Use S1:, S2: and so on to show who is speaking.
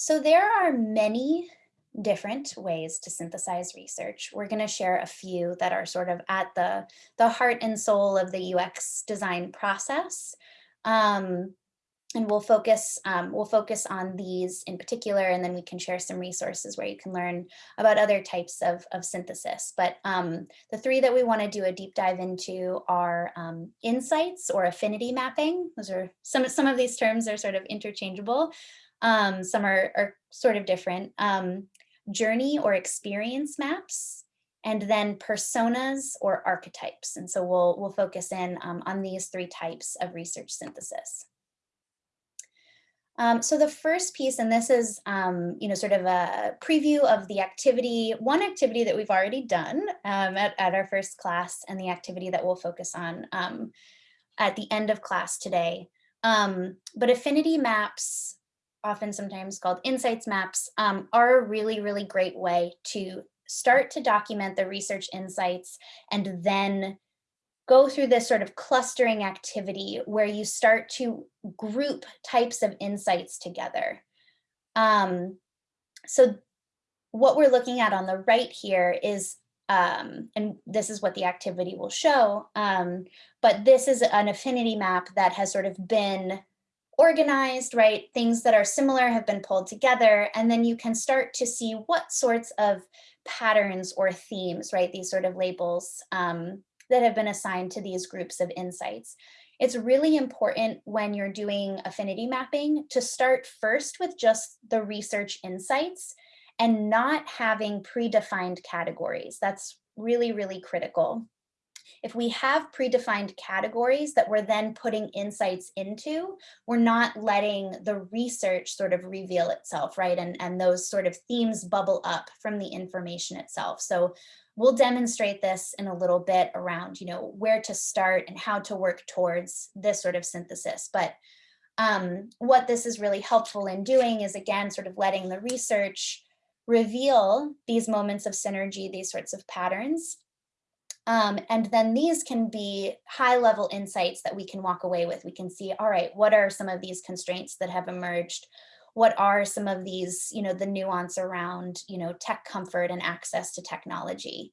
S1: So there are many different ways to synthesize research. We're going to share a few that are sort of at the, the heart and soul of the UX design process. Um, and we'll focus um, we'll focus on these in particular, and then we can share some resources where you can learn about other types of, of synthesis. But um, the three that we want to do a deep dive into are um, insights or affinity mapping. Those are some some of these terms are sort of interchangeable. Um, some are, are sort of different. Um, journey or experience maps, and then personas or archetypes. And so we'll, we'll focus in um, on these three types of research synthesis. Um, so the first piece, and this is, um, you know, sort of a preview of the activity, one activity that we've already done um, at, at our first class and the activity that we'll focus on um, at the end of class today. Um, but affinity maps often sometimes called insights maps, um, are a really, really great way to start to document the research insights and then go through this sort of clustering activity where you start to group types of insights together. Um, so what we're looking at on the right here is, um, and this is what the activity will show, um, but this is an affinity map that has sort of been organized, right? Things that are similar have been pulled together, and then you can start to see what sorts of patterns or themes, right? These sort of labels um, that have been assigned to these groups of insights. It's really important when you're doing affinity mapping to start first with just the research insights and not having predefined categories. That's really, really critical. If we have predefined categories that we're then putting insights into, we're not letting the research sort of reveal itself, right? And, and those sort of themes bubble up from the information itself. So we'll demonstrate this in a little bit around, you know, where to start and how to work towards this sort of synthesis. But um, what this is really helpful in doing is again, sort of letting the research reveal these moments of synergy, these sorts of patterns, um, and then these can be high level insights that we can walk away with. We can see, all right, what are some of these constraints that have emerged? What are some of these, you know, the nuance around, you know, tech comfort and access to technology?